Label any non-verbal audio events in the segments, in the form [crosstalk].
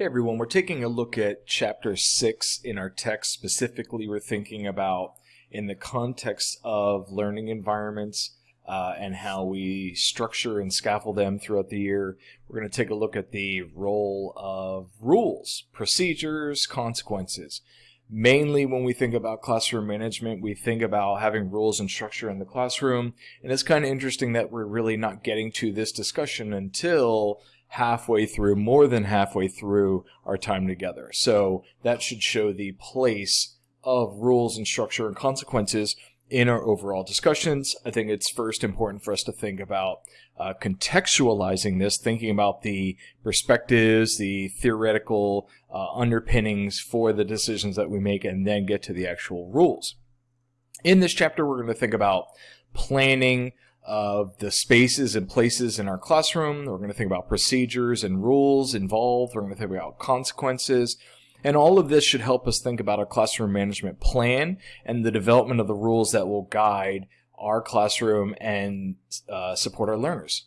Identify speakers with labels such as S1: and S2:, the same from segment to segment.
S1: Hey everyone, we're taking a look at chapter 6 in our text. Specifically, we're thinking about in the context of learning environments uh, and how we structure and scaffold them throughout the year. We're going to take a look at the role of rules, procedures, consequences. Mainly when we think about classroom management, we think about having rules and structure in the classroom. And it's kind of interesting that we're really not getting to this discussion until halfway through, more than halfway through our time together. So that should show the place of rules and structure and consequences in our overall discussions. I think it's first important for us to think about uh, contextualizing this, thinking about the perspectives, the theoretical uh, underpinnings for the decisions that we make, and then get to the actual rules. In this chapter, we're going to think about planning, of the spaces and places in our classroom. We're going to think about procedures and rules involved. We're going to think about consequences. And all of this should help us think about our classroom management plan and the development of the rules that will guide our classroom and uh, support our learners.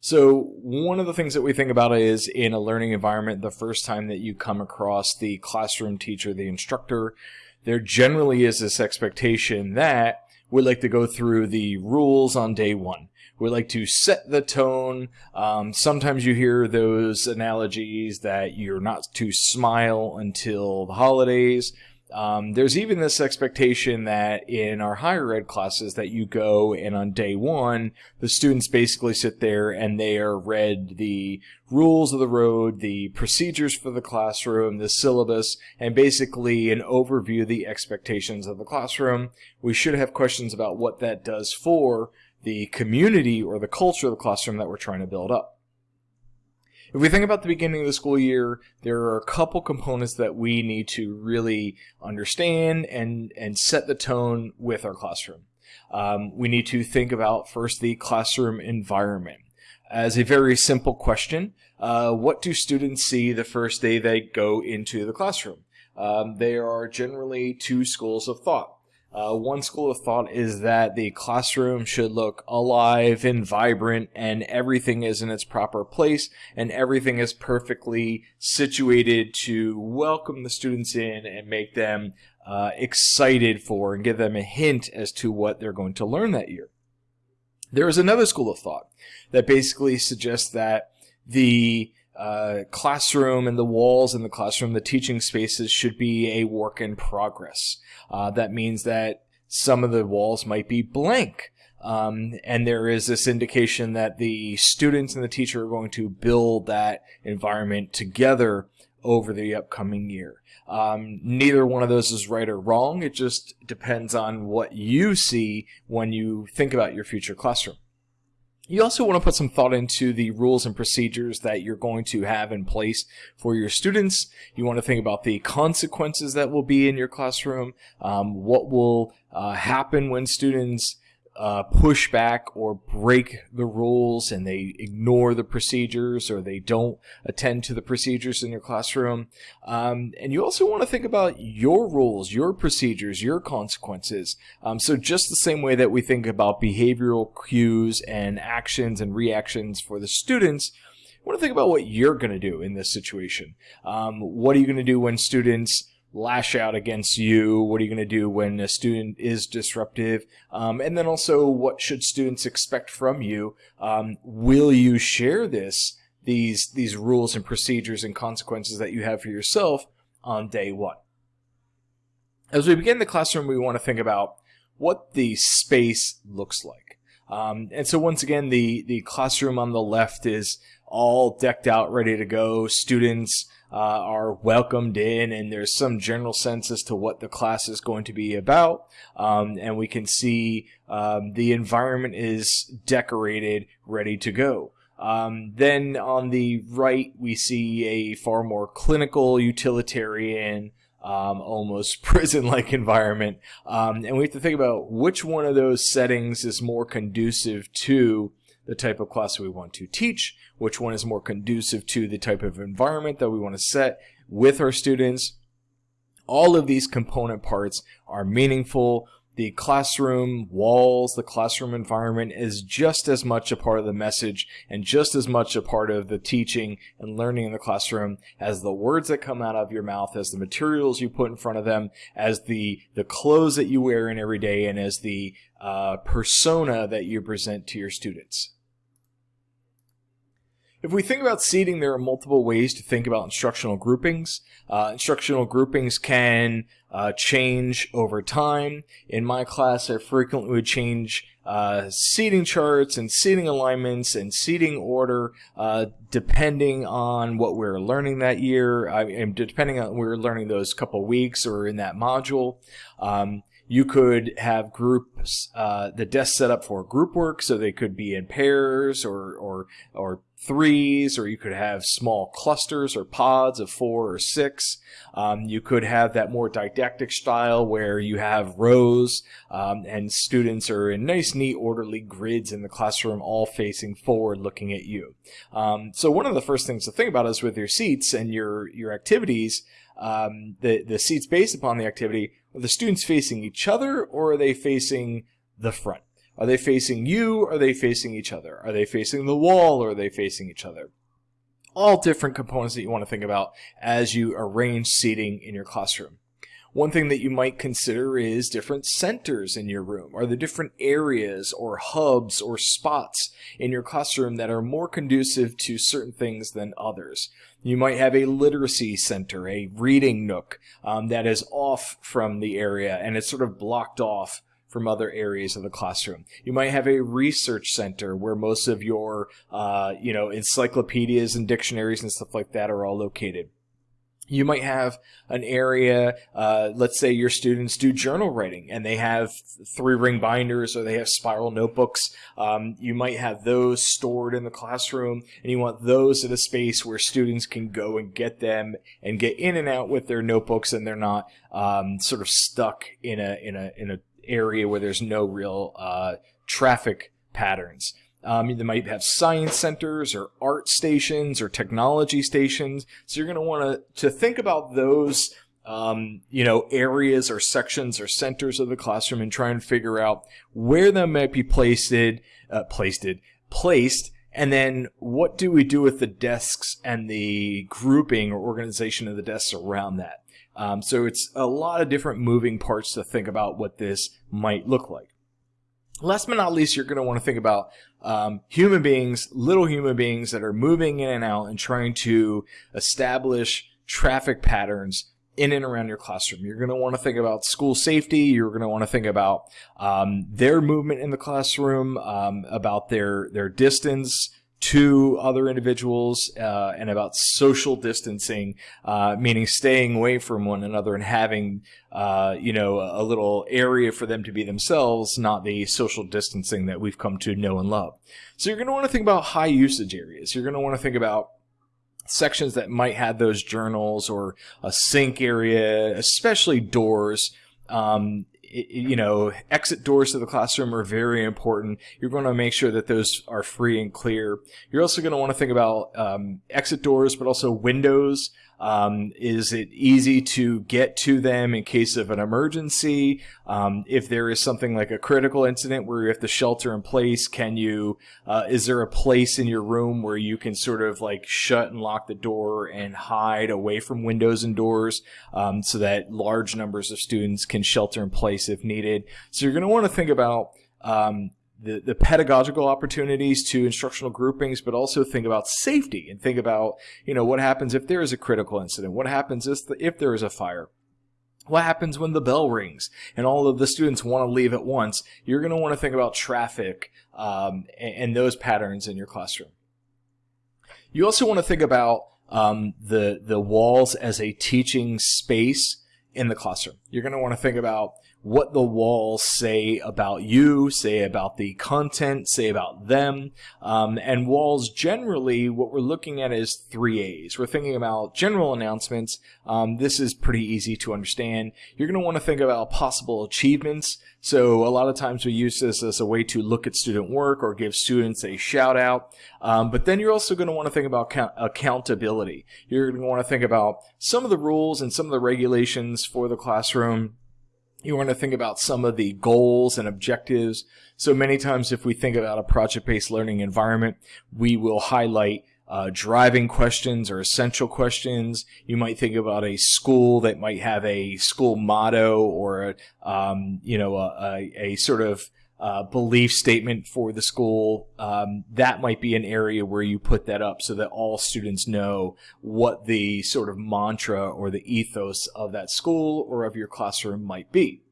S1: So one of the things that we think about is in a learning environment, the first time that you come across the classroom teacher, the instructor, there generally is this expectation that we like to go through the rules on day one. We like to set the tone. Um, sometimes you hear those analogies that you're not to smile until the holidays. Um, there's even this expectation that in our higher ed classes that you go and on day one, the students basically sit there and they are read the rules of the road, the procedures for the classroom, the syllabus, and basically an overview of the expectations of the classroom. We should have questions about what that does for the community or the culture of the classroom that we're trying to build up. If we think about the beginning of the school year, there are a couple components that we need to really understand and, and set the tone with our classroom. Um, we need to think about first the classroom environment. As a very simple question, uh, what do students see the first day they go into the classroom? Um, there are generally two schools of thought. Uh, one school of thought is that the classroom should look alive and vibrant and everything is in its proper place and everything is perfectly situated to welcome the students in and make them uh, excited for and give them a hint as to what they're going to learn that year. There is another school of thought that basically suggests that the uh, classroom and the walls in the classroom, the teaching spaces should be a work in progress. Uh, that means that some of the walls might be blank. Um, and there is this indication that the students and the teacher are going to build that environment together over the upcoming year. Um, neither one of those is right or wrong. It just depends on what you see when you think about your future classroom. You also want to put some thought into the rules and procedures that you're going to have in place for your students. You want to think about the consequences that will be in your classroom, um, what will uh, happen when students uh, push back or break the rules and they ignore the procedures or they don't attend to the procedures in your classroom. Um, and you also want to think about your rules, your procedures, your consequences. Um, so just the same way that we think about behavioral cues and actions and reactions for the students, want to think about what you're going to do in this situation. Um, what are you going to do when students lash out against you? What are you going to do when a student is disruptive? Um, and then also, what should students expect from you? Um, will you share this, these, these rules and procedures and consequences that you have for yourself on day one? As we begin the classroom, we want to think about what the space looks like. Um, and so once again, the, the classroom on the left is all decked out, ready to go. Students uh, are welcomed in, and there's some general sense as to what the class is going to be about. Um, and we can see um, the environment is decorated, ready to go. Um, then on the right, we see a far more clinical, utilitarian, um, almost [laughs] prison-like environment. Um, and we have to think about which one of those settings is more conducive to the type of class we want to teach, which one is more conducive to the type of environment that we want to set with our students. All of these component parts are meaningful. the classroom walls, the classroom environment is just as much a part of the message and just as much a part of the teaching and learning in the classroom as the words that come out of your mouth, as the materials you put in front of them, as the, the clothes that you wear in every day, and as the uh, persona that you present to your students. If we think about seating, there are multiple ways to think about instructional groupings. Uh, instructional groupings can uh, change over time. In my class, I frequently would change uh, seating charts and seating alignments and seating order uh, depending on what we are learning that year, I, and depending on we are learning those couple weeks or in that module. Um, you could have groups, uh, the desk set up for group work, so they could be in pairs or, or, or threes, or you could have small clusters or pods of four or six. Um, you could have that more didactic style where you have rows um, and students are in nice, neat, orderly grids in the classroom, all facing forward, looking at you. Um, so one of the first things to think about is with your seats and your your activities. Um, the the seats based upon the activity are the students facing each other or are they facing the front? Are they facing you? Are they facing each other? Are they facing the wall or are they facing each other? All different components that you want to think about as you arrange seating in your classroom. One thing that you might consider is different centers in your room. Are there different areas or hubs or spots in your classroom that are more conducive to certain things than others? You might have a literacy center, a reading nook um, that is off from the area and it's sort of blocked off from other areas of the classroom. You might have a research center where most of your, uh, you know, encyclopedias and dictionaries and stuff like that are all located you might have an area, uh, let's say your students do journal writing and they have three ring binders or they have spiral notebooks. Um, you might have those stored in the classroom and you want those at a space where students can go and get them and get in and out with their notebooks and they're not um, sort of stuck in a, in a, in a area where there's no real uh, traffic patterns. Um, they might have science centers or art stations or technology stations. So you're going to want to to think about those, um, you know, areas or sections or centers of the classroom and try and figure out where they might be placed, uh, placed, placed, and then what do we do with the desks and the grouping or organization of the desks around that? Um, so it's a lot of different moving parts to think about what this might look like. Last but not least, you're going to want to think about um, human beings, little human beings that are moving in and out and trying to establish traffic patterns in and around your classroom. You're going to want to think about school safety. You're going to want to think about um, their movement in the classroom, um, about their their distance to other individuals uh, and about social distancing, uh, meaning staying away from one another and having, uh, you know, a little area for them to be themselves, not the social distancing that we've come to know and love. So you're going to want to think about high usage areas. You're going to want to think about sections that might have those journals or a sink area, especially doors. Um, you know, exit doors to the classroom are very important. You're going to make sure that those are free and clear. You're also going to want to think about um, exit doors, but also windows. Um, is it easy to get to them in case of an emergency? Um, if there is something like a critical incident where you have to shelter in place, can you, uh, is there a place in your room where you can sort of like shut and lock the door and hide away from windows and doors um, so that large numbers of students can shelter in place if needed? So you're going to want to think about um, the, the pedagogical opportunities to instructional groupings, but also think about safety and think about, you know, what happens if there is a critical incident? What happens if, the, if there is a fire? What happens when the bell rings and all of the students want to leave at once? You're going to want to think about traffic um, and, and, those patterns in your classroom. You also want to think about um, the the walls as a teaching space in the classroom. You're going to want to think about what the walls say about you, say about the content, say about them. Um, and walls generally, what we're looking at is three A's. We're thinking about general announcements. Um, this is pretty easy to understand. You're going to want to think about possible achievements. So a lot of times we use this as a way to look at student work or give students a shout out. Um, but then you're also going to want to think about accountability. You're going to want to think about some of the rules and some of the regulations for the classroom You want to think about some of the goals and objectives. So many times if we think about a project-based learning environment, we will highlight uh, driving questions or essential questions. You might think about a school that might have a school motto or um, you know a, a, a sort of uh, belief statement for the school. Um, that might be an area where you put that up so that all students know what the sort of mantra or the ethos of that school or of your classroom might be.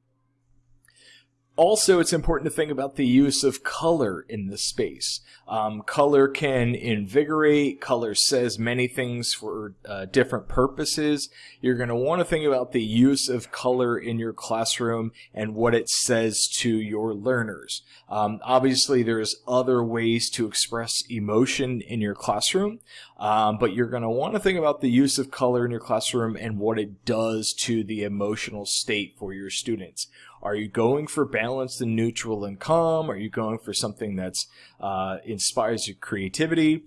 S1: Also, it's important to think about the use of color in the space. Um, color can invigorate. Color says many things for uh, different purposes. You're going to want to think about the use of color in your classroom and what it says to your learners. Um, obviously, there's other ways to express emotion in your classroom, um, but you're going to want to think about the use of color in your classroom and what it does to the emotional state for your students. Are you going for balanced and neutral and calm? Are you going for something that's uh, inspires your creativity?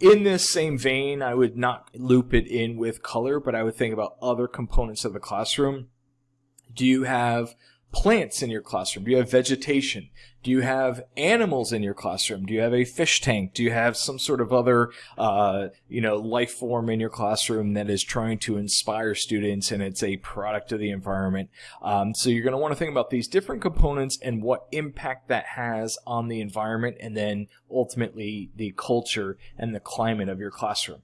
S1: In this same vein, I would not loop it in with color, but I would think about other components of the classroom. Do you have plants in your classroom? Do you have vegetation? Do you have animals in your classroom? Do you have a fish tank? Do you have some sort of other, uh, you know, life form in your classroom that is trying to inspire students and it's a product of the environment? Um, so you're going to want to think about these different components and what impact that has on the environment and then ultimately the culture and the climate of your classroom.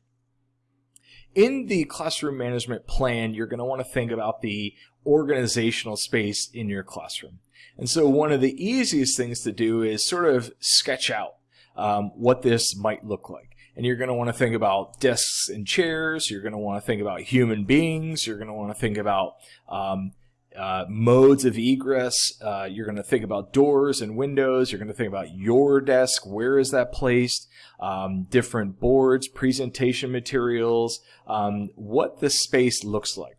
S1: In the classroom management plan, you're going to want to think about the organizational space in your classroom. And so one of the easiest things to do is sort of sketch out um, what this might look like. And you're going to want to think about desks and chairs. You're going to want to think about human beings. You're going to want to think about um, uh, modes of egress. Uh, you're going to think about doors and windows. You're going to think about your desk. Where is that placed? Um, different boards, presentation materials, um, what the space looks like.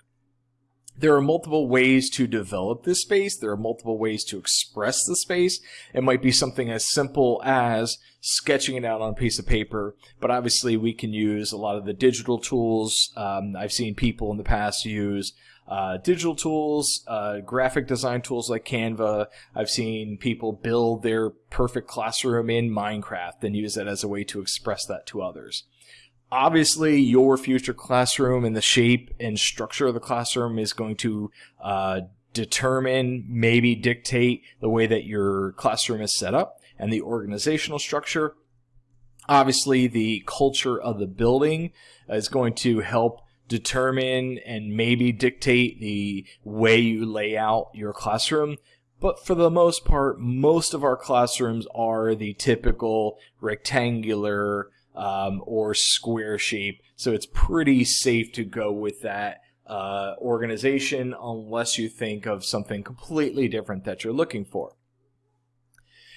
S1: There are multiple ways to develop this space. There are multiple ways to express the space. It might be something as simple as sketching it out on a piece of paper, but obviously we can use a lot of the digital tools. Um, I've seen people in the past use uh, digital tools, uh, graphic design tools like Canva. I've seen people build their perfect classroom in Minecraft and use that as a way to express that to others obviously your future classroom and the shape and structure of the classroom is going to uh, determine, maybe dictate the way that your classroom is set up and the organizational structure. Obviously, the culture of the building is going to help determine and maybe dictate the way you lay out your classroom. But for the most part, most of our classrooms are the typical rectangular, um, or square shape. So it's pretty safe to go with that uh, organization unless you think of something completely different that you're looking for.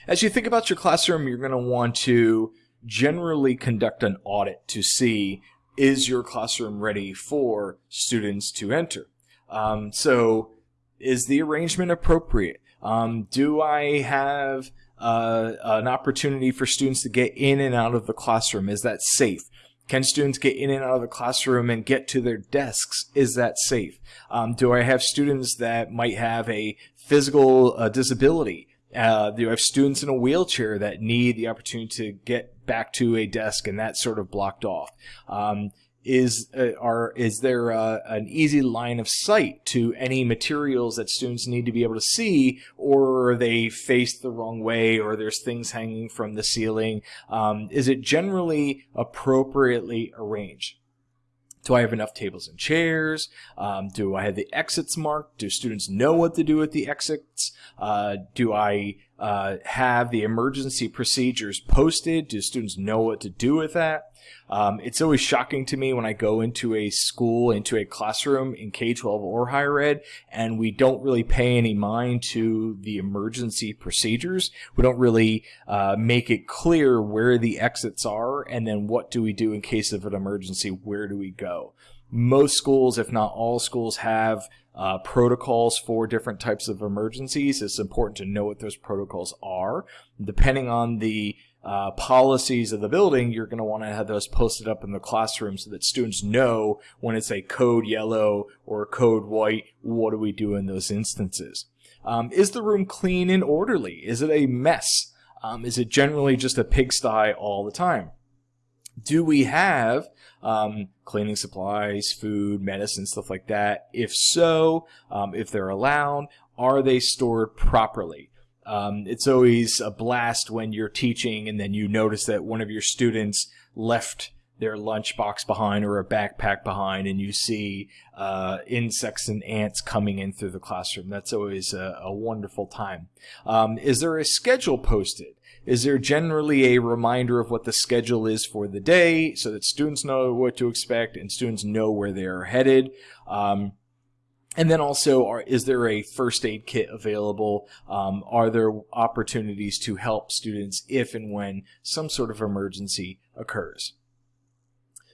S1: As you think about your classroom, you're going to want to generally conduct an audit to see is your classroom ready for students to enter. Um, so is the arrangement appropriate? Um, do I have uh, an opportunity for students to get in and out of the classroom? Is that safe? Can students get in and out of the classroom and get to their desks? Is that safe? Um, do I have students that might have a physical uh, disability? Uh, do I have students in a wheelchair that need the opportunity to get back to a desk and that sort of blocked off? Um, is uh, are is there uh, an easy line of sight to any materials that students need to be able to see or are they faced the wrong way or there's things hanging from the ceiling um, is it generally appropriately arranged do I have enough tables and chairs? Um, do I have the exits marked? Do students know what to do with the exits? Uh, do I uh, have the emergency procedures posted? Do students know what to do with that? Um, it's always shocking to me when I go into a school, into a classroom in K-12 or higher ed, and we don't really pay any mind to the emergency procedures. We don't really uh, make it clear where the exits are, and then what do we do in case of an emergency? Where do we go? Most schools, if not all schools, have uh, protocols for different types of emergencies. It's important to know what those protocols are. Depending on the uh, policies of the building, you're going to want to have those posted up in the classroom so that students know when it's a code yellow or code white, what do we do in those instances? Um, is the room clean and orderly? Is it a mess? Um, is it generally just a pigsty all the time? Do we have um, cleaning supplies, food, medicine, stuff like that? If so, um, if they're allowed, are they stored properly? Um, it's always a blast when you're teaching and then you notice that one of your students left their lunchbox behind or a backpack behind and you see uh, insects and ants coming in through the classroom. That's always a, a wonderful time. Um, is there a schedule posted? Is there generally a reminder of what the schedule is for the day so that students know what to expect and students know where they're headed? Um, and then also, are, is there a first aid kit available? Um, are there opportunities to help students if and when some sort of emergency occurs?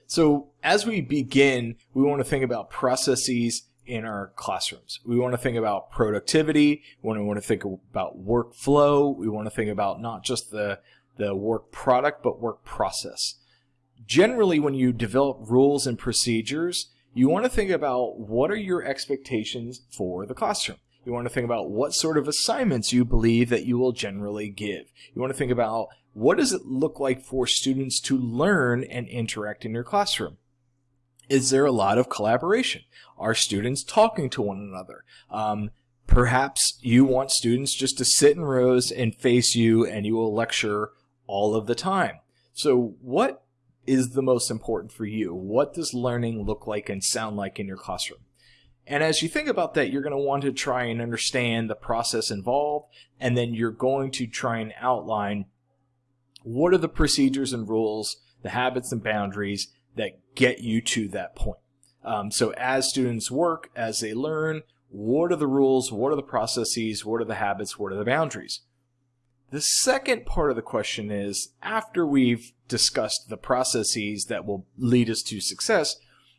S1: So as we begin, we want to think about processes in our classrooms. We want to think about productivity. We want to, think about workflow. We want to think about not just the, the work product, but work process. Generally, when you develop rules and procedures, you want to think about what are your expectations for the classroom. You want to think about what sort of assignments you believe that you will generally give. You want to think about what does it look like for students to learn and interact in your classroom. Is there a lot of collaboration? Are students talking to one another? Um, perhaps you want students just to sit in rows and face you and you will lecture all of the time. So what is the most important for you? What does learning look like and sound like in your classroom? And as you think about that, you're going to want to try and understand the process involved, and then you're going to try and outline what are the procedures and rules, the habits and boundaries that get you to that point. Um, so as students work, as they learn, what are the rules, what are the processes, what are the habits, what are the boundaries? The second part of the question is, after we've discussed the processes that will lead us to success,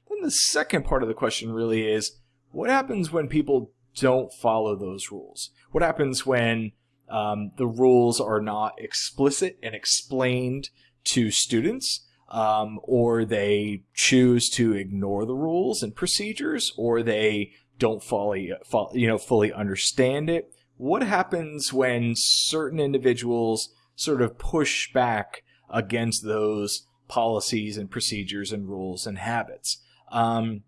S1: then the second part of the question really is, what happens when people don't follow those rules? What happens when um, the rules are not explicit and explained to students? Um, or they choose to ignore the rules and procedures, or they don't fully, you know, fully understand it what happens when certain individuals sort of push back against those policies and procedures and rules and habits? Um,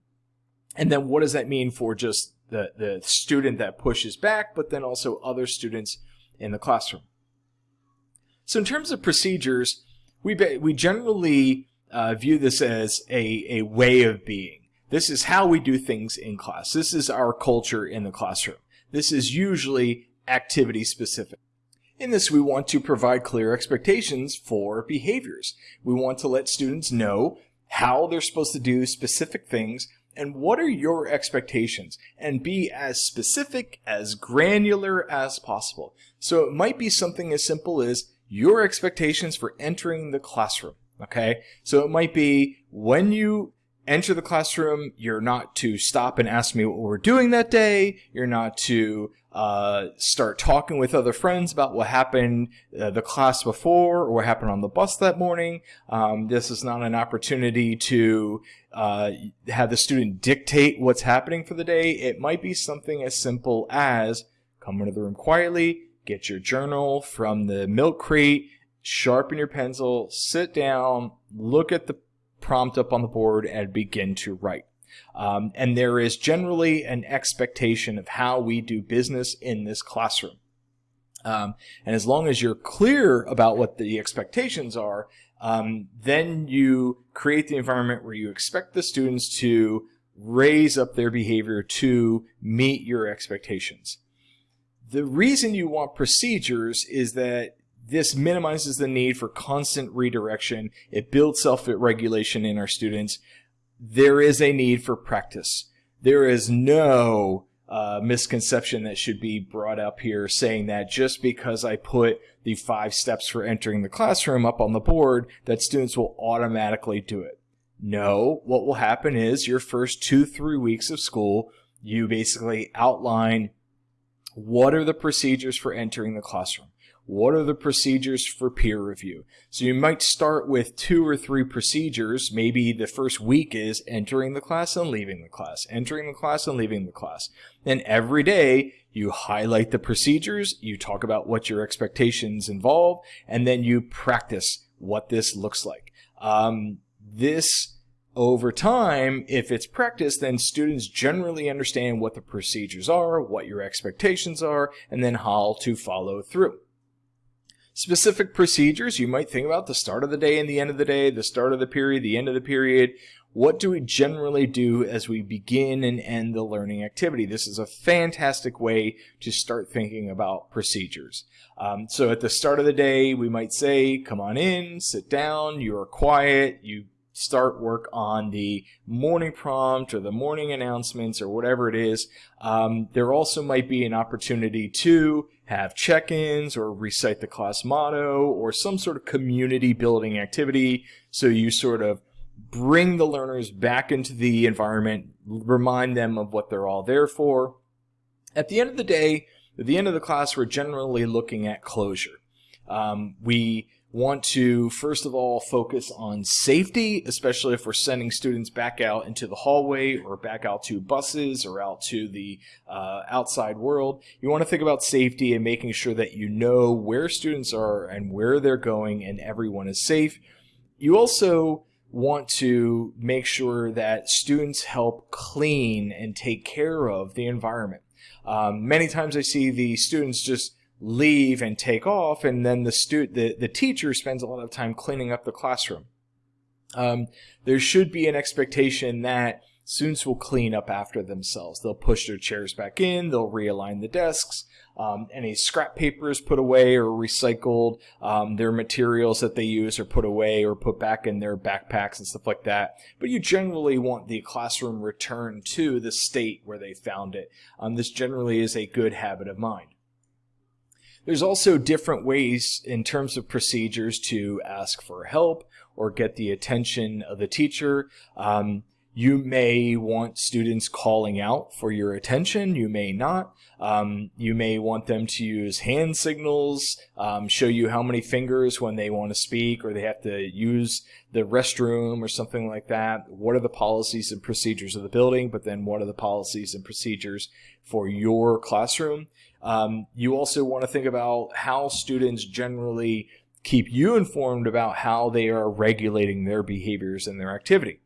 S1: and then what does that mean for just the, the student that pushes back, but then also other students in the classroom? So in terms of procedures, we, we generally uh, view this as a, a way of being. This is how we do things in class. This is our culture in the classroom. This is usually activity specific. In this, we want to provide clear expectations for behaviors. We want to let students know how they're supposed to do specific things and what are your expectations and be as specific, as granular as possible. So it might be something as simple as your expectations for entering the classroom. Okay. So it might be when you enter the classroom, you're not to stop and ask me what we're doing that day. You're not to uh, start talking with other friends about what happened uh, the class before or what happened on the bus that morning. Um, this is not an opportunity to uh, have the student dictate what's happening for the day. It might be something as simple as come into the room quietly, get your journal from the milk crate, sharpen your pencil, sit down, look at the prompt up on the board and begin to write. Um, and there is generally an expectation of how we do business in this classroom. Um, and as long as you're clear about what the expectations are, um, then you create the environment where you expect the students to raise up their behavior to meet your expectations. The reason you want procedures is that this minimizes the need for constant redirection. It builds self-regulation in our students. There is a need for practice. There is no uh, misconception that should be brought up here saying that just because I put the five steps for entering the classroom up on the board, that students will automatically do it. No, what will happen is your first two, three weeks of school, you basically outline what are the procedures for entering the classroom? What are the procedures for peer review? So you might start with two or three procedures. Maybe the first week is entering the class and leaving the class, entering the class and leaving the class. And every day you highlight the procedures, you talk about what your expectations involve, and then you practice what this looks like. Um, this over time, if it's practiced, then students generally understand what the procedures are, what your expectations are, and then how to follow through. Specific procedures, you might think about the start of the day and the end of the day, the start of the period, the end of the period. What do we generally do as we begin and end the learning activity? This is a fantastic way to start thinking about procedures. Um, so at the start of the day, we might say, come on in, sit down, you're quiet, you start work on the morning prompt or the morning announcements or whatever it is. Um, there also might be an opportunity to have check-ins or recite the class motto or some sort of community building activity. So you sort of bring the learners back into the environment, remind them of what they're all there for. At the end of the day, at the end of the class, we're generally looking at closure. Um, we want to first of all focus on safety, especially if we're sending students back out into the hallway or back out to buses or out to the uh, outside world. You want to think about safety and making sure that you know where students are and where they're going and everyone is safe. You also want to make sure that students help clean and take care of the environment. Um, many times I see the students just leave and take off, and then the student, the, the teacher spends a lot of time cleaning up the classroom. Um, there should be an expectation that students will clean up after themselves. They'll push their chairs back in, they'll realign the desks, um, any scrap paper is put away or recycled, um, their materials that they use are put away or put back in their backpacks and stuff like that. But you generally want the classroom returned to the state where they found it. Um, this generally is a good habit of mind. There's also different ways in terms of procedures to ask for help or get the attention of the teacher. Um, you may want students calling out for your attention. You may not. Um, you may want them to use hand signals, um, show you how many fingers when they want to speak or they have to use the restroom or something like that. What are the policies and procedures of the building? But then what are the policies and procedures for your classroom? Um, you also want to think about how students generally keep you informed about how they are regulating their behaviors and their activity.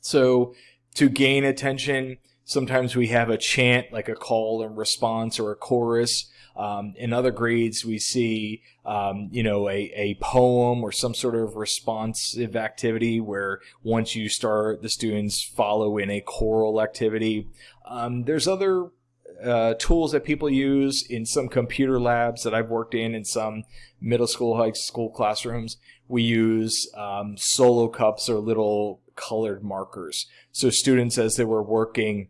S1: So to gain attention, sometimes we have a chant like a call and response or a chorus. Um, in other grades, we see, um, you know, a, a poem or some sort of responsive activity where once you start, the students follow in a choral activity. Um, there's other uh, tools that people use in some computer labs that I've worked in in some middle school, high school classrooms. We use um, solo cups or little colored markers. So students, as they were working,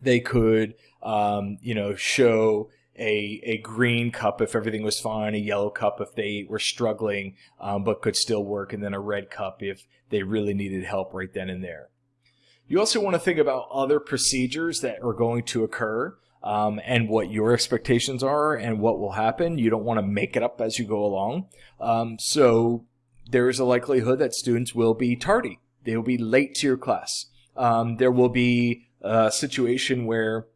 S1: they could, um, you know, show a, a green cup if everything was fine, a yellow cup if they were struggling um, but could still work, and then a red cup if they really needed help right then and there. You also want to think about other procedures that are going to occur um, and what your expectations are and what will happen. You don't want to make it up as you go along. Um, so there is a likelihood that students will be tardy. They will be late to your class. Um, there will be a situation where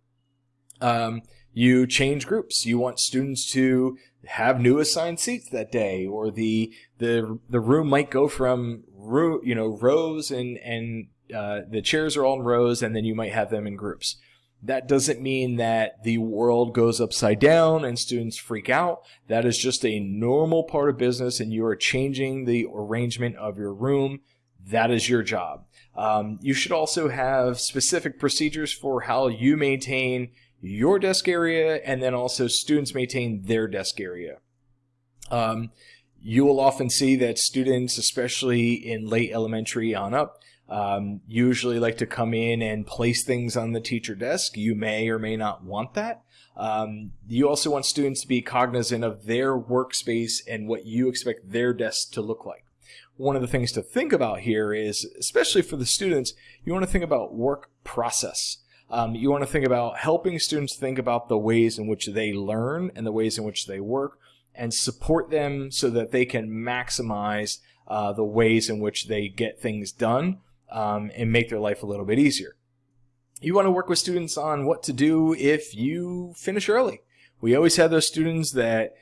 S1: um, you change groups. You want students to have new assigned seats that day, or the the the room might go from you know rows and and uh, the chairs are all in rows and then you might have them in groups. That doesn't mean that the world goes upside down and students freak out. That is just a normal part of business and you are changing the arrangement of your room. That is your job. Um, you should also have specific procedures for how you maintain your desk area and then also students maintain their desk area. Um, you will often see that students, especially in late elementary on up, um, usually like to come in and place things on the teacher desk. You may or may not want that. Um, you also want students to be cognizant of their workspace and what you expect their desk to look like. One of the things to think about here is, especially for the students, you want to think about work process. Um, you want to think about helping students think about the ways in which they learn and the ways in which they work and support them so that they can maximize uh, the ways in which they get things done um, and make their life a little bit easier. You want to work with students on what to do if you finish early. We always have those students that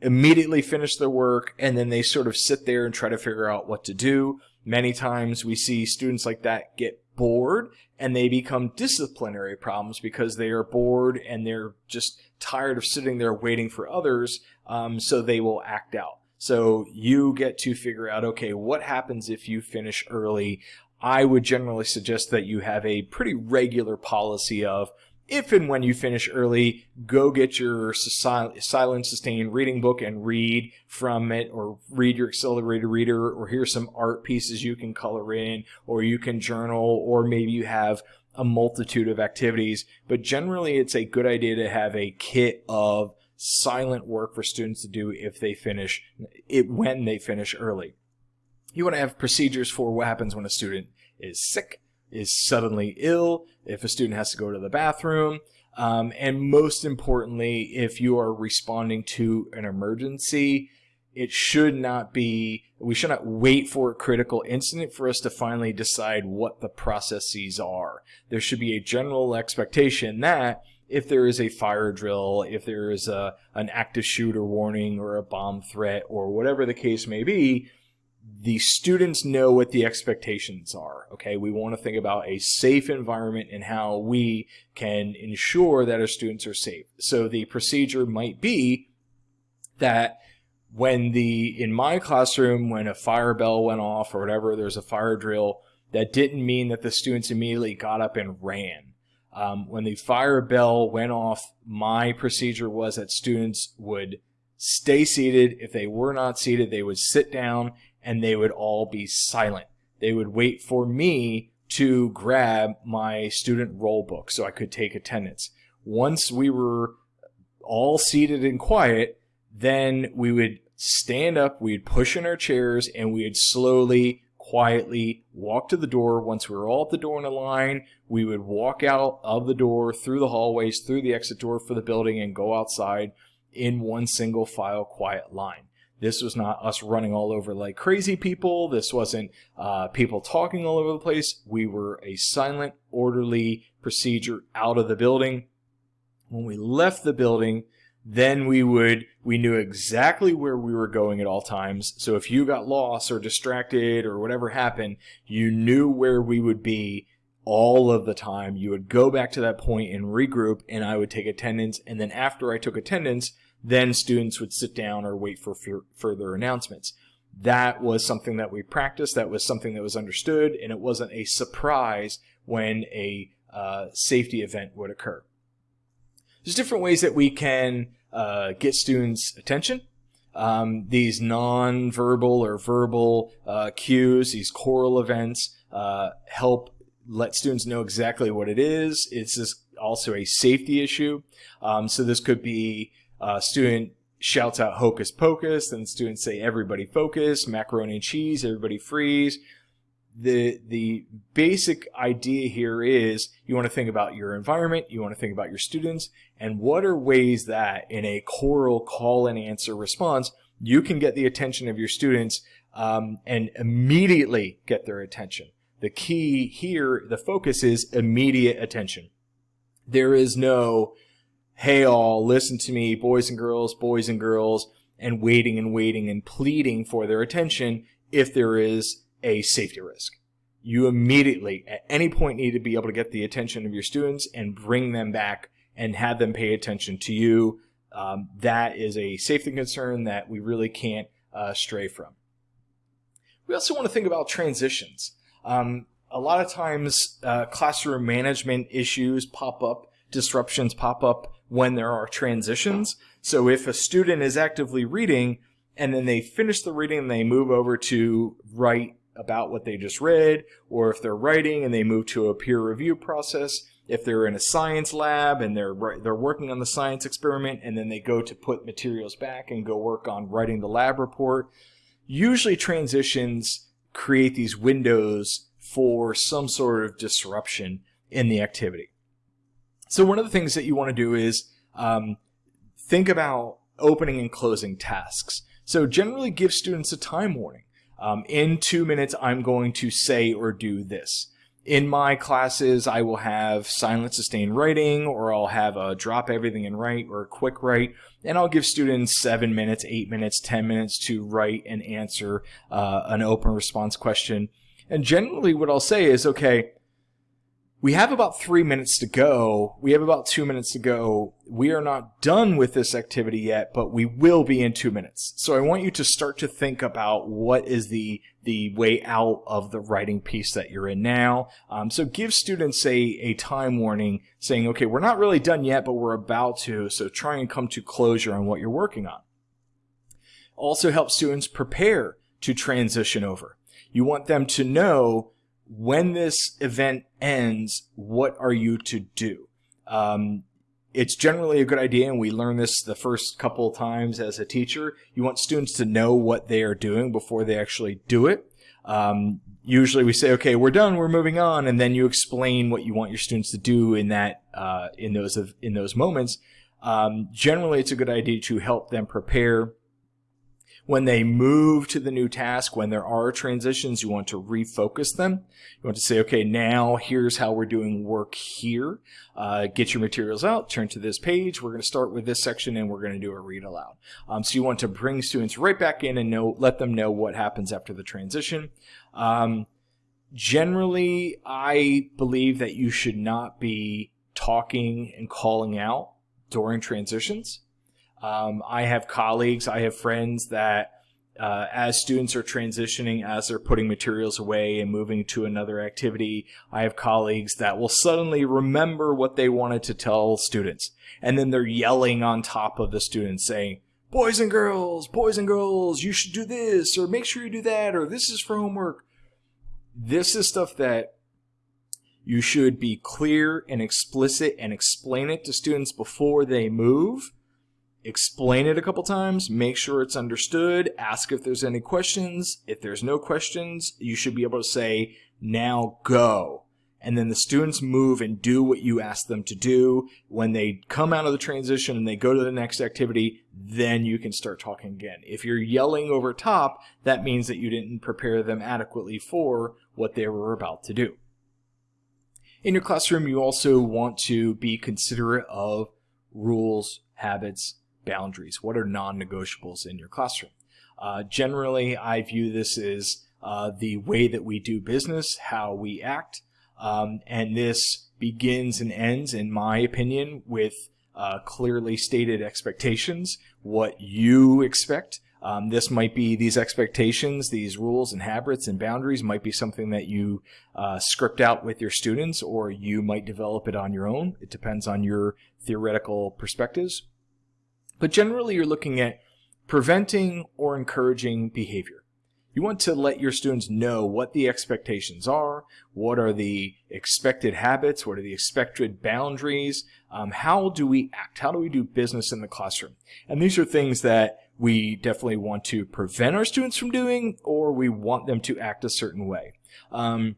S1: immediately finish their work and then they sort of sit there and try to figure out what to do. Many times we see students like that get bored and they become disciplinary problems because they are bored and they're just tired of sitting there waiting for others, um, so they will act out. So you get to figure out, okay, what happens if you finish early? I would generally suggest that you have a pretty regular policy of if and when you finish early, go get your silent sustained reading book and read from it, or read your accelerated reader, or here's some art pieces you can color in, or you can journal, or maybe you have a multitude of activities. But generally, it's a good idea to have a kit of silent work for students to do if they finish it when they finish early. You want to have procedures for what happens when a student is sick, is suddenly ill, if a student has to go to the bathroom, um, and most importantly, if you are responding to an emergency, it should not be, we should not wait for a critical incident for us to finally decide what the processes are. There should be a general expectation that if there is a fire drill, if there is a, an active shooter warning or a bomb threat or whatever the case may be, the students know what the expectations are. Okay, we want to think about a safe environment and how we can ensure that our students are safe. So the procedure might be that when the in my classroom when a fire bell went off or whatever, there's a fire drill. That didn't mean that the students immediately got up and ran. Um, when the fire bell went off, my procedure was that students would stay seated. If they were not seated, they would sit down and they would all be silent. They would wait for me to grab my student roll book so I could take attendance. Once we were all seated and quiet, then we would stand up, we'd push in our chairs, and we'd slowly, quietly walk to the door. Once we were all at the door in a line, we would walk out of the door, through the hallways, through the exit door for the building, and go outside in one single file quiet line. This was not us running all over like crazy people. This wasn't uh, people talking all over the place. We were a silent, orderly procedure out of the building. When we left the building, then we would we knew exactly where we were going at all times. So if you got lost or distracted or whatever happened, you knew where we would be all of the time. You would go back to that point and regroup, and I would take attendance. And then after I took attendance, then students would sit down or wait for further announcements. That was something that we practiced. That was something that was understood, and it wasn't a surprise when a uh, safety event would occur. There's different ways that we can uh, get students' attention. Um, these non-verbal or verbal uh, cues, these choral events, uh, help let students know exactly what it is. It's also a safety issue. Um, so this could be uh, student shouts out hocus pocus, then students say everybody focus, macaroni and cheese, everybody freeze. The, the basic idea here is you want to think about your environment, you want to think about your students, and what are ways that in a choral call and answer response, you can get the attention of your students um, and immediately get their attention. The key here, the focus is immediate attention. There is no hey all, listen to me, boys and girls, boys and girls, and waiting and waiting and pleading for their attention if there is a safety risk. You immediately, at any point, need to be able to get the attention of your students and bring them back and have them pay attention to you. Um, that is a safety concern that we really can't uh, stray from. We also want to think about transitions. Um, a lot of times, uh, classroom management issues pop up, disruptions pop up when there are transitions. So if a student is actively reading and then they finish the reading and they move over to write about what they just read, or if they're writing and they move to a peer review process, if they're in a science lab and they're they're working on the science experiment and then they go to put materials back and go work on writing the lab report, usually transitions create these windows for some sort of disruption in the activity. So one of the things that you want to do is um, think about opening and closing tasks. So generally give students a time warning. Um, in two minutes, I'm going to say or do this. In my classes, I will have silent sustained writing, or I'll have a drop everything and write, or a quick write, and I'll give students seven minutes, eight minutes, ten minutes to write and answer uh, an open response question. And generally, what I'll say is, okay, we have about three minutes to go. We have about two minutes to go. We are not done with this activity yet, but we will be in two minutes. So I want you to start to think about what is the the way out of the writing piece that you're in now. Um, so give students a, a time warning saying, okay, we're not really done yet, but we're about to. So try and come to closure on what you're working on. Also help students prepare to transition over. You want them to know when this event ends, what are you to do? Um, it's generally a good idea, and we learn this the first couple of times as a teacher. You want students to know what they are doing before they actually do it. Um, usually we say, okay, we're done, we're moving on, and then you explain what you want your students to do in that uh, in those of in those moments. Um, generally, it's a good idea to help them prepare when they move to the new task, when there are transitions, you want to refocus them. You want to say, okay, now here's how we're doing work here. Uh, get your materials out, turn to this page. We're going to start with this section and we're going to do a read aloud. Um, so you want to bring students right back in and know, let them know what happens after the transition. Um, generally, I believe that you should not be talking and calling out during transitions. Um, I have colleagues, I have friends that uh, as students are transitioning, as they're putting materials away and moving to another activity, I have colleagues that will suddenly remember what they wanted to tell students. And then they're yelling on top of the students saying, boys and girls, boys and girls, you should do this, or make sure you do that, or this is for homework. This is stuff that you should be clear and explicit and explain it to students before they move explain it a couple times, make sure it's understood, ask if there's any questions. If there's no questions, you should be able to say, now go. And then the students move and do what you ask them to do. When they come out of the transition and they go to the next activity, then you can start talking again. If you're yelling over top, that means that you didn't prepare them adequately for what they were about to do. In your classroom, you also want to be considerate of rules, habits, boundaries? What are non-negotiables in your classroom? Uh, generally, I view this as uh, the way that we do business, how we act, um, and this begins and ends, in my opinion, with uh, clearly stated expectations, what you expect. Um, this might be these expectations, these rules and habits and boundaries might be something that you uh, script out with your students, or you might develop it on your own. It depends on your theoretical perspectives. But generally, you're looking at preventing or encouraging behavior. You want to let your students know what the expectations are, what are the expected habits, what are the expected boundaries, um, how do we act, how do we do business in the classroom. And these are things that we definitely want to prevent our students from doing or we want them to act a certain way. Um,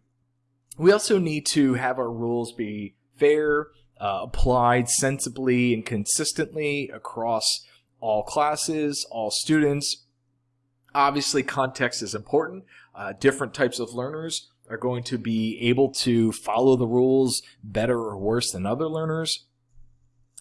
S1: we also need to have our rules be fair, uh, applied sensibly and consistently across all classes, all students. Obviously, context is important. Uh, different types of learners are going to be able to follow the rules better or worse than other learners.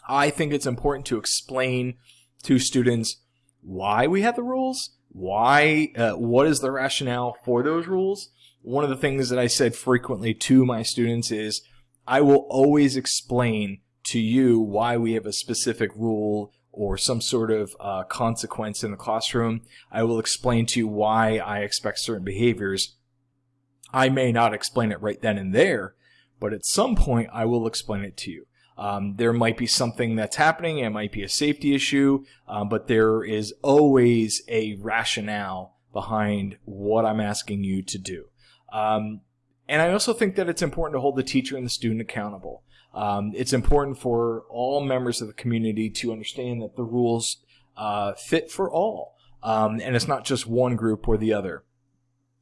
S1: I think it's important to explain to students why we have the rules, why, uh, what is the rationale for those rules. One of the things that I said frequently to my students is I will always explain to you why we have a specific rule or some sort of uh, consequence in the classroom. I will explain to you why I expect certain behaviors. I may not explain it right then and there, but at some point I will explain it to you. Um, there might be something that's happening, it might be a safety issue, um, but there is always a rationale behind what I'm asking you to do. Um, and I also think that it's important to hold the teacher and the student accountable. Um, it's important for all members of the community to understand that the rules uh, fit for all, um, and it's not just one group or the other.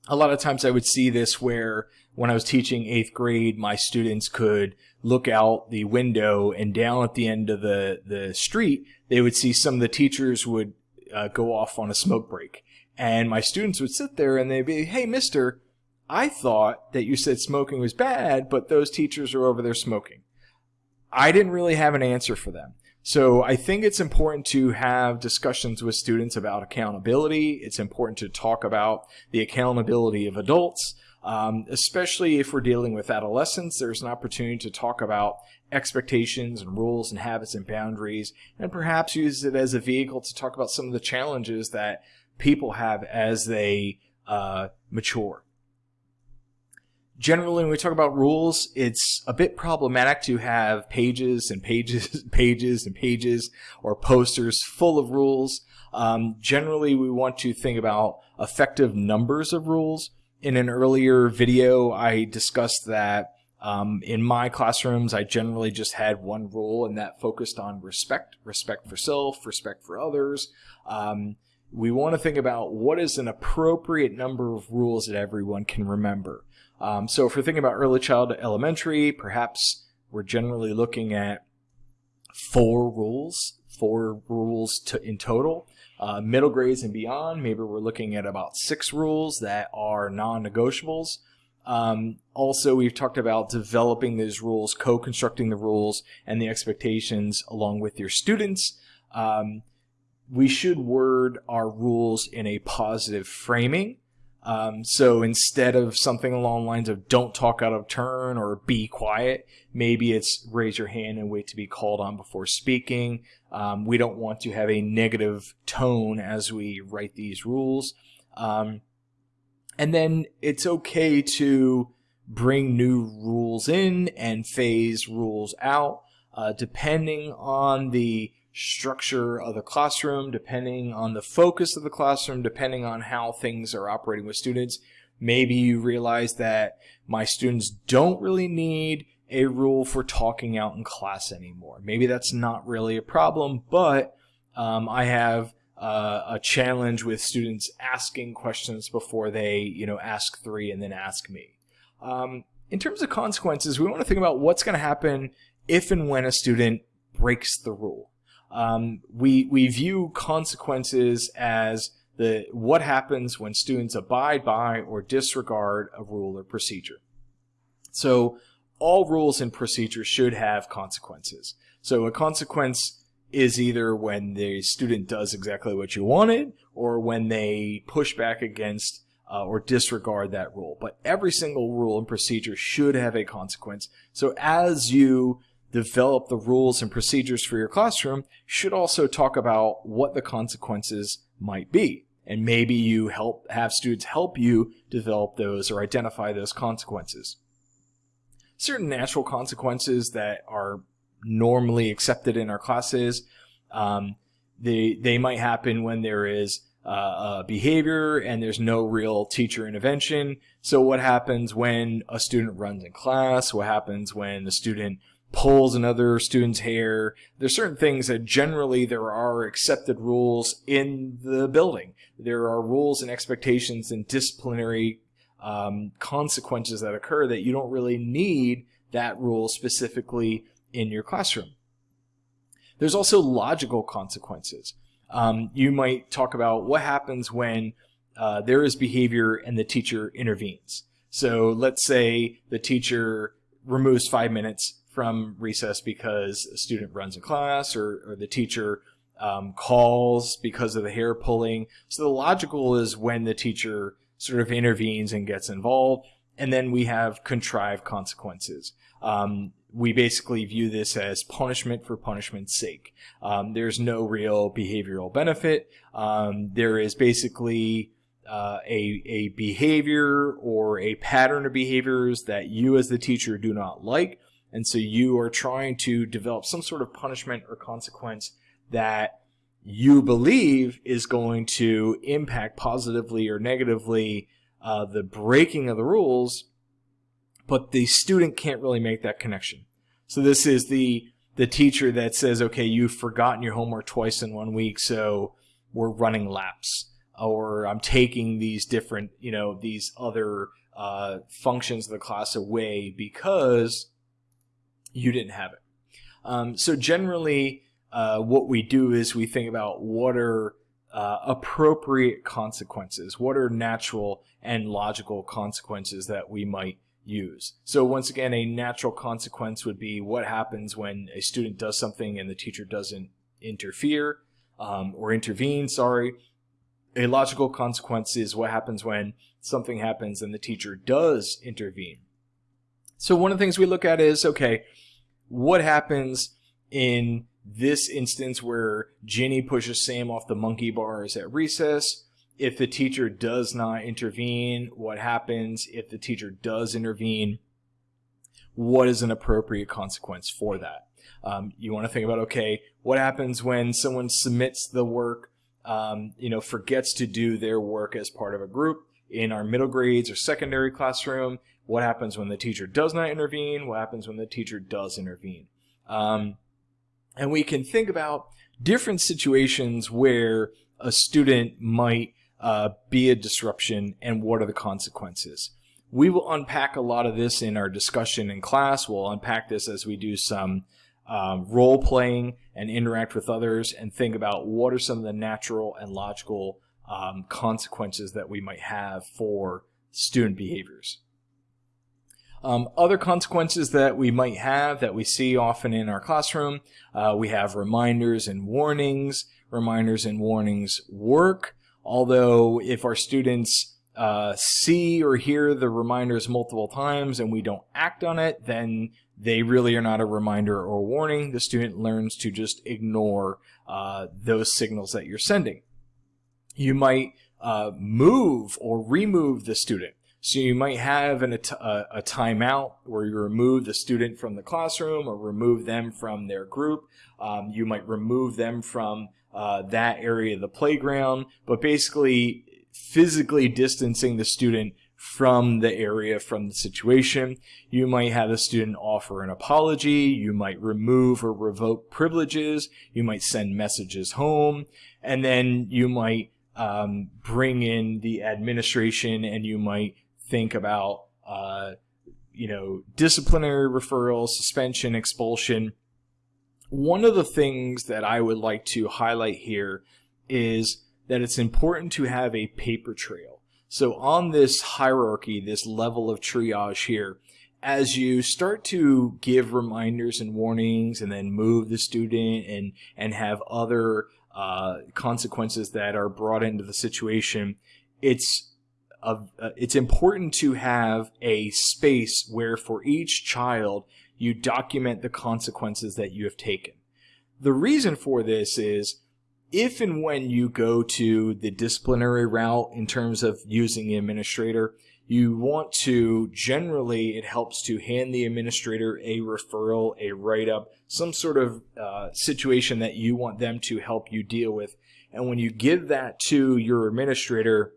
S1: A lot of times I would see this where when I was teaching eighth grade, my students could look out the window and down at the end of the, the street, they would see some of the teachers would uh, go off on a smoke break. And my students would sit there and they'd be, hey, mister, I thought that you said smoking was bad, but those teachers are over there smoking. I didn't really have an answer for them. So I think it's important to have discussions with students about accountability. It's important to talk about the accountability of adults, um, especially if we're dealing with adolescents. There's an opportunity to talk about expectations and rules and habits and boundaries, and perhaps use it as a vehicle to talk about some of the challenges that people have as they uh, mature generally when we talk about rules, it's a bit problematic to have pages and pages, [laughs] pages and pages or posters full of rules. Um, generally, we want to think about effective numbers of rules. In an earlier video, I discussed that um, in my classrooms, I generally just had one rule, and that focused on respect, respect for self, respect for others. Um, we want to think about what is an appropriate number of rules that everyone can remember. Um, so if we're thinking about early childhood elementary, perhaps we're generally looking at four rules, four rules to, in total. Uh, middle grades and beyond, maybe we're looking at about six rules that are non-negotiables. Um, also, we've talked about developing those rules, co-constructing the rules and the expectations along with your students. Um, we should word our rules in a positive framing. Um, so instead of something along the lines of don't talk out of turn or be quiet, maybe it's raise your hand and wait to be called on before speaking. Um, we don't want to have a negative tone as we write these rules. Um, and then it's okay to bring new rules in and phase rules out, uh, depending on the structure of the classroom, depending on the focus of the classroom, depending on how things are operating with students. Maybe you realize that my students don't really need a rule for talking out in class anymore. Maybe that's not really a problem, but um, I have uh, a challenge with students asking questions before they, you know, ask three and then ask me. Um, in terms of consequences, we want to think about what's going to happen if and when a student breaks the rule um, we we view consequences as the what happens when students abide by or disregard a rule or procedure. So all rules and procedures should have consequences. So a consequence is either when the student does exactly what you wanted or when they push back against uh, or disregard that rule. But every single rule and procedure should have a consequence. So as you develop the rules and procedures for your classroom should also talk about what the consequences might be. And maybe you help have students help you develop those or identify those consequences. Certain natural consequences that are normally accepted in our classes, um, they, they might happen when there is uh, behavior and there's no real teacher intervention. So what happens when a student runs in class? What happens when the student pulls another student's hair. There's certain things that generally there are accepted rules in the building. There are rules and expectations and disciplinary um, consequences that occur that you don't really need that rule specifically in your classroom. There's also logical consequences. Um, you might talk about what happens when uh, there is behavior and the teacher intervenes. So let's say the teacher removes five minutes from recess because a student runs a class or, or the teacher um, calls because of the hair pulling. So the logical is when the teacher sort of intervenes and gets involved. And then we have contrived consequences. Um, we basically view this as punishment for punishment's sake. Um, there's no real behavioral benefit. Um, there is basically uh, a, a behavior or a pattern of behaviors that you as the teacher do not like. And so you are trying to develop some sort of punishment or consequence that you believe is going to impact positively or negatively uh, the breaking of the rules, but the student can't really make that connection. So this is the the teacher that says, okay, you've forgotten your homework twice in one week, so we're running laps, or I'm taking these different, you know, these other uh, functions of the class away because you didn't have it. Um, so generally, uh, what we do is we think about what are uh, appropriate consequences, what are natural and logical consequences that we might use. So once again, a natural consequence would be what happens when a student does something and the teacher doesn't interfere um, or intervene, sorry. A logical consequence is what happens when something happens and the teacher does intervene. So one of the things we look at is, okay, what happens in this instance where Ginny pushes Sam off the monkey bars at recess? If the teacher does not intervene, what happens? If the teacher does intervene, what is an appropriate consequence for that? Um, you want to think about, okay, what happens when someone submits the work, um, you know, forgets to do their work as part of a group in our middle grades or secondary classroom? What happens when the teacher does not intervene? What happens when the teacher does intervene? Um, and we can think about different situations where a student might uh, be a disruption and what are the consequences. We will unpack a lot of this in our discussion in class. We'll unpack this as we do some um, role playing and interact with others and think about what are some of the natural and logical um, consequences that we might have for student behaviors. Um, other consequences that we might have that we see often in our classroom, uh, we have reminders and warnings. Reminders and warnings work, although if our students uh, see or hear the reminders multiple times and we don't act on it, then they really are not a reminder or warning. The student learns to just ignore uh, those signals that you're sending. You might uh, move or remove the student. So you might have an, a, a timeout where you remove the student from the classroom or remove them from their group. Um, you might remove them from uh, that area of the playground, but basically physically distancing the student from the area, from the situation. You might have the student offer an apology. You might remove or revoke privileges. You might send messages home. And then you might um, bring in the administration and you might think about, uh, you know, disciplinary referral, suspension, expulsion. One of the things that I would like to highlight here is that it's important to have a paper trail. So on this hierarchy, this level of triage here, as you start to give reminders and warnings and then move the student and, and have other uh, consequences that are brought into the situation, it's of uh, it's important to have a space where for each child you document the consequences that you have taken. The reason for this is if and when you go to the disciplinary route in terms of using the administrator, you want to generally it helps to hand the administrator a referral, a write up, some sort of uh, situation that you want them to help you deal with. And when you give that to your administrator,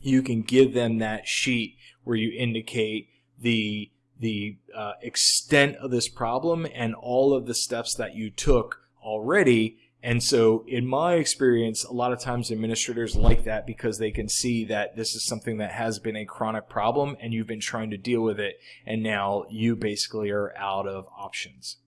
S1: you can give them that sheet where you indicate the the uh, extent of this problem and all of the steps that you took already. And so, in my experience, a lot of times administrators like that because they can see that this is something that has been a chronic problem and you've been trying to deal with it, and now you basically are out of options.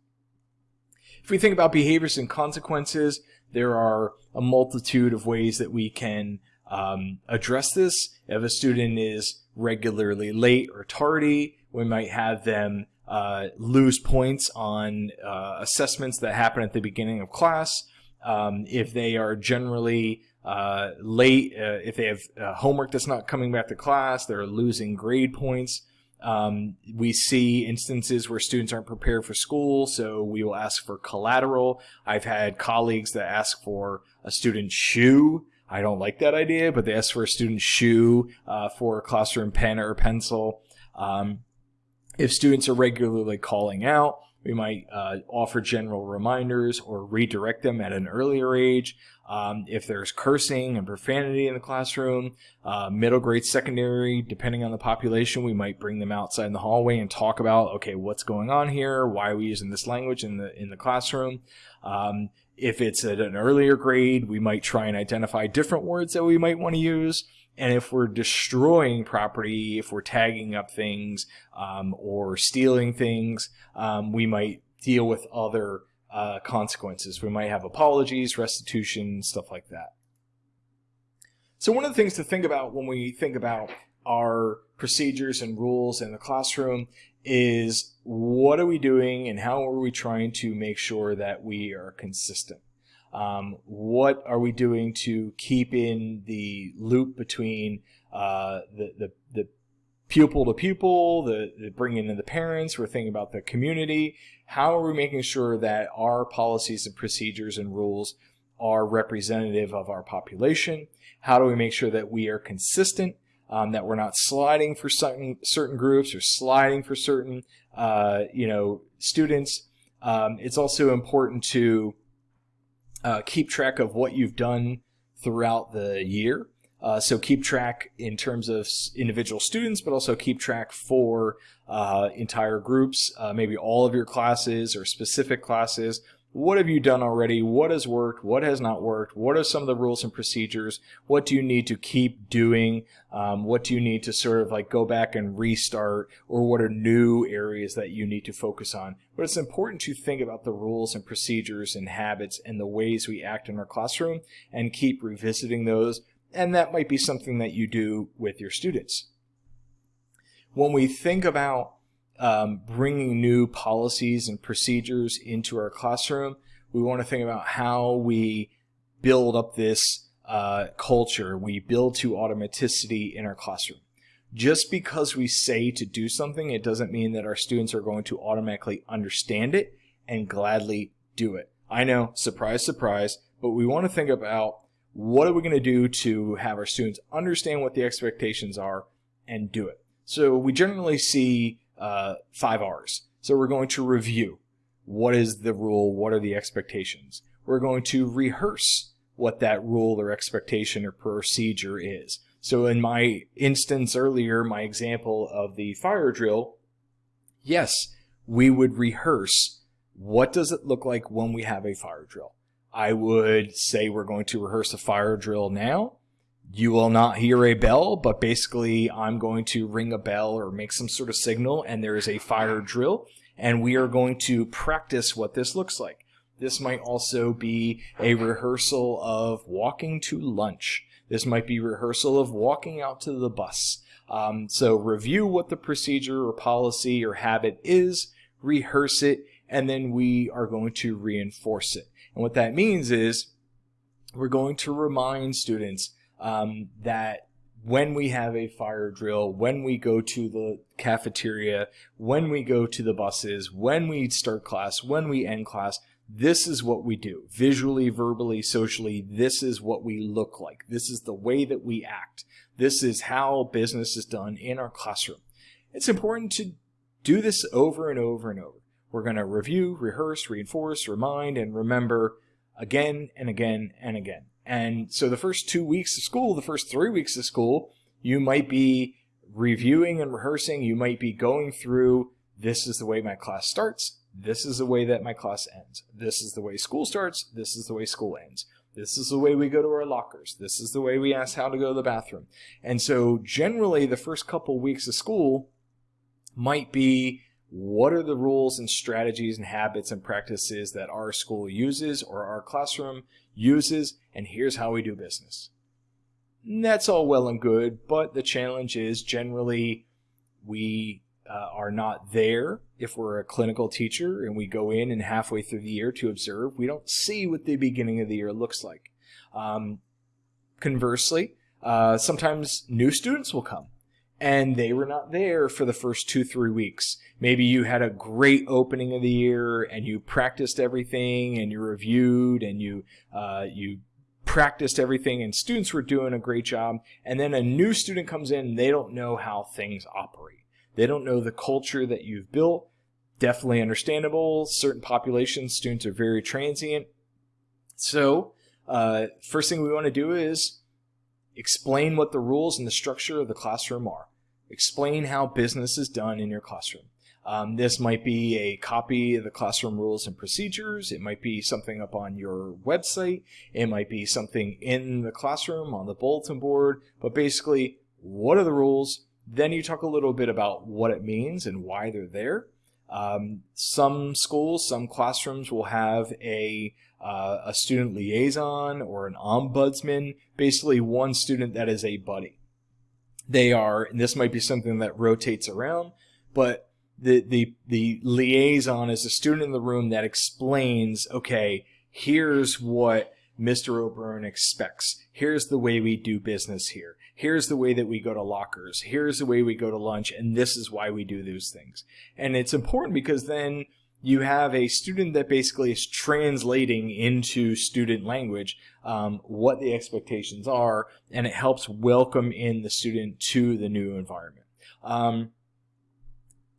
S1: If we think about behaviors and consequences, there are a multitude of ways that we can um, address this. If a student is regularly late or tardy, we might have them uh, lose points on uh, assessments that happen at the beginning of class. Um, if they are generally uh, late, uh, if they have uh, homework that's not coming back to class, they're losing grade points. Um, we see instances where students aren't prepared for school, so we will ask for collateral. I've had colleagues that ask for a student's shoe I don't like that idea, but they ask for a student's shoe uh, for a classroom pen or pencil. Um, if students are regularly calling out, we might uh, offer general reminders or redirect them at an earlier age. Um, if there's cursing and profanity in the classroom, uh, middle grade, secondary, depending on the population, we might bring them outside in the hallway and talk about, okay, what's going on here? Why are we using this language in the in the classroom? Um, if it's at an earlier grade, we might try and identify different words that we might want to use. and if we're destroying property, if we're tagging up things um, or stealing things, um, we might deal with other uh, consequences. We might have apologies, restitution, stuff like that. So one of the things to think about when we think about our procedures and rules in the classroom is what are we doing and how are we trying to make sure that we are consistent? Um, what are we doing to keep in the loop between uh, the, the, the pupil to pupil, the, the bringing in the parents, we're thinking about the community. How are we making sure that our policies and procedures and rules are representative of our population? How do we make sure that we are consistent, um, that we're not sliding for certain certain groups or sliding for certain uh, you know students? Um, it's also important to uh, keep track of what you've done throughout the year. Uh, so keep track in terms of individual students, but also keep track for uh, entire groups, uh, maybe all of your classes or specific classes, what have you done already? What has worked? What has not worked? What are some of the rules and procedures? What do you need to keep doing? Um, what do you need to sort of like go back and restart? Or what are new areas that you need to focus on? But it's important to think about the rules and procedures and habits and the ways we act in our classroom and keep revisiting those. And that might be something that you do with your students. When we think about um, bringing new policies and procedures into our classroom, we want to think about how we build up this uh, culture. We build to automaticity in our classroom. Just because we say to do something, it doesn't mean that our students are going to automatically understand it and gladly do it. I know, surprise, surprise, but we want to think about what are we going to do to have our students understand what the expectations are and do it. So we generally see uh, five R's. So we're going to review. What is the rule? What are the expectations? We're going to rehearse what that rule or expectation or procedure is. So in my instance earlier, my example of the fire drill, yes, we would rehearse what does it look like when we have a fire drill. I would say we're going to rehearse a fire drill now you will not hear a bell, but basically I'm going to ring a bell or make some sort of signal and there is a fire drill and we are going to practice what this looks like. This might also be a rehearsal of walking to lunch. This might be rehearsal of walking out to the bus. Um, so review what the procedure or policy or habit is, rehearse it, and then we are going to reinforce it. And what that means is we're going to remind students um, that when we have a fire drill, when we go to the cafeteria, when we go to the buses, when we start class, when we end class, this is what we do. Visually, verbally, socially, this is what we look like. This is the way that we act. This is how business is done in our classroom. It's important to do this over and over and over. We're going to review, rehearse, reinforce, remind, and remember again and again and again. And so the first two weeks of school, the first three weeks of school, you might be reviewing and rehearsing. You might be going through this is the way my class starts. This is the way that my class ends. This is the way school starts. This is the way school ends. This is the way we go to our lockers. This is the way we ask how to go to the bathroom. And so generally the first couple weeks of school might be what are the rules and strategies and habits and practices that our school uses or our classroom uses, and here's how we do business. That's all well and good, but the challenge is generally we uh, are not there if we're a clinical teacher and we go in and halfway through the year to observe, we don't see what the beginning of the year looks like. Um, conversely, uh, sometimes new students will come and they were not there for the first two, three weeks. Maybe you had a great opening of the year and you practiced everything and you reviewed and you, uh, you practiced everything and students were doing a great job. And then a new student comes in they don't know how things operate. They don't know the culture that you've built. Definitely understandable. Certain populations, students are very transient. So, uh, first thing we want to do is explain what the rules and the structure of the classroom are. Explain how business is done in your classroom. Um, this might be a copy of the classroom rules and procedures. It might be something up on your website. It might be something in the classroom on the bulletin board. But basically, what are the rules? Then you talk a little bit about what it means and why they're there. Um, some schools, some classrooms will have a uh, a student liaison or an ombudsman, basically one student that is a buddy. They are, and this might be something that rotates around, but the the the liaison is a student in the room that explains, okay, here's what Mr. O'Byrne expects. Here's the way we do business here. Here's the way that we go to lockers. Here's the way we go to lunch, and this is why we do those things. And it's important because then you have a student that basically is translating into student language um, what the expectations are, and it helps welcome in the student to the new environment. Um,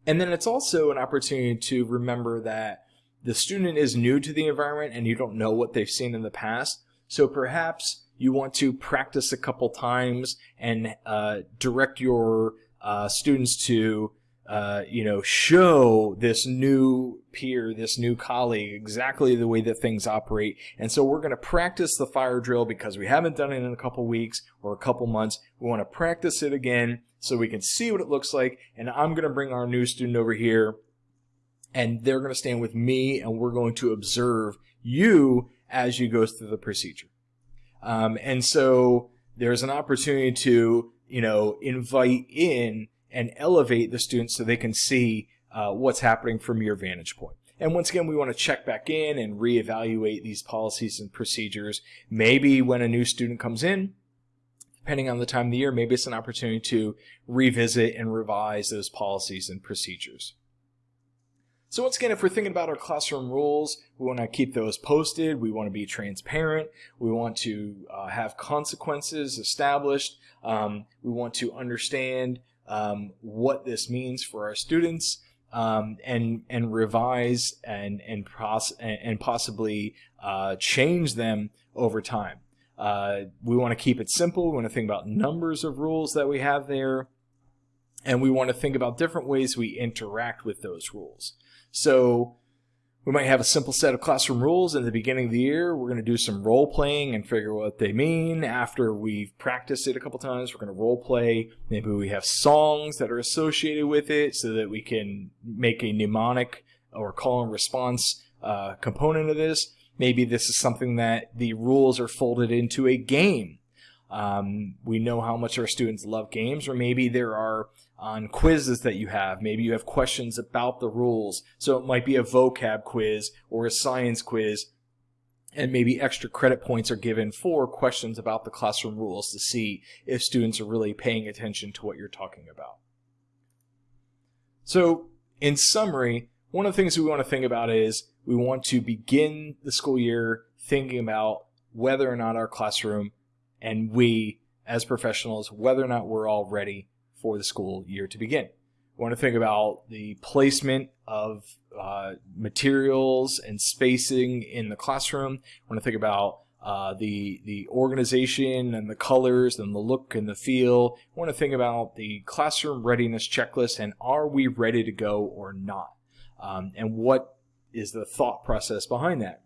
S1: and then it's also an opportunity to remember that the student is new to the environment and you don't know what they've seen in the past. So perhaps you want to practice a couple times and uh, direct your uh, students to uh, you know, show this new peer, this new colleague, exactly the way that things operate. And so we're going to practice the fire drill because we haven't done it in a couple weeks or a couple months. We want to practice it again so we can see what it looks like. And I'm going to bring our new student over here and they're going to stand with me and we're going to observe you as you go through the procedure. Um, and so there's an opportunity to, you know, invite in and elevate the students so they can see uh, what's happening from your vantage point. And once again, we want to check back in and reevaluate these policies and procedures. Maybe when a new student comes in, depending on the time of the year, maybe it's an opportunity to revisit and revise those policies and procedures. So once again, if we're thinking about our classroom rules, we want to keep those posted. We want to be transparent. We want to uh, have consequences established. Um, we want to understand um, what this means for our students um, and and revise and and, pos- and possibly uh, change them over time. Uh, we want to keep it simple. We want to think about numbers of rules that we have there, and we want to think about different ways we interact with those rules. So we might have a simple set of classroom rules in the beginning of the year. We're going to do some role playing and figure out what they mean. After we've practiced it a couple times, we're going to role play. Maybe we have songs that are associated with it so that we can make a mnemonic or call and response uh, component of this. Maybe this is something that the rules are folded into a game. Um, we know how much our students love games, or maybe there are on quizzes that you have. Maybe you have questions about the rules. So it might be a vocab quiz or a science quiz. And maybe extra credit points are given for questions about the classroom rules to see if students are really paying attention to what you're talking about. So, in summary, one of the things we want to think about is we want to begin the school year thinking about whether or not our classroom and we as professionals, whether or not we're all ready for the school year to begin. We want to think about the placement of uh, materials and spacing in the classroom. We want to think about uh, the the organization and the colors and the look and the feel. We want to think about the classroom readiness checklist and are we ready to go or not? Um, and what is the thought process behind that?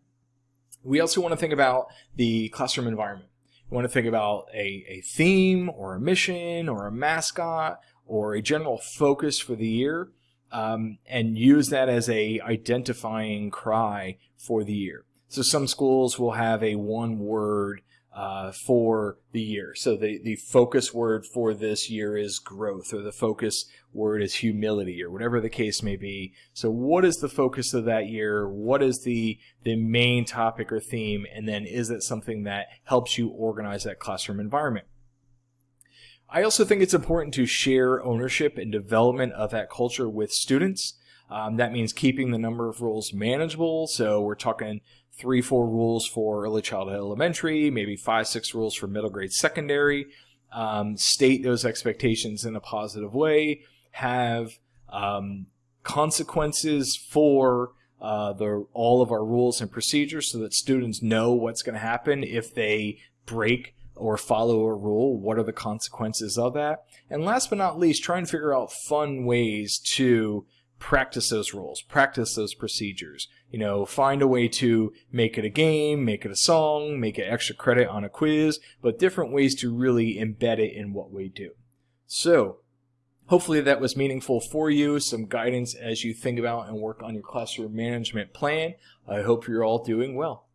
S1: We also want to think about the classroom environment. You want to think about a, a theme or a mission or a mascot or a general focus for the year um, and use that as a identifying cry for the year. So some schools will have a one word uh, for the year. So the, the focus word for this year is growth, or the focus word is humility, or whatever the case may be. So what is the focus of that year? What is the, the main topic or theme? And then is it something that helps you organize that classroom environment? I also think it's important to share ownership and development of that culture with students. Um, that means keeping the number of rules manageable. So we're talking three, four rules for early childhood elementary, maybe five, six rules for middle grade secondary. Um, state those expectations in a positive way. Have um, consequences for uh, the all of our rules and procedures so that students know what's going to happen if they break or follow a rule. What are the consequences of that? And last but not least, try and figure out fun ways to practice those rules, practice those procedures. You know, find a way to make it a game, make it a song, make it extra credit on a quiz, but different ways to really embed it in what we do. So, hopefully that was meaningful for you, some guidance as you think about and work on your classroom management plan. I hope you're all doing well.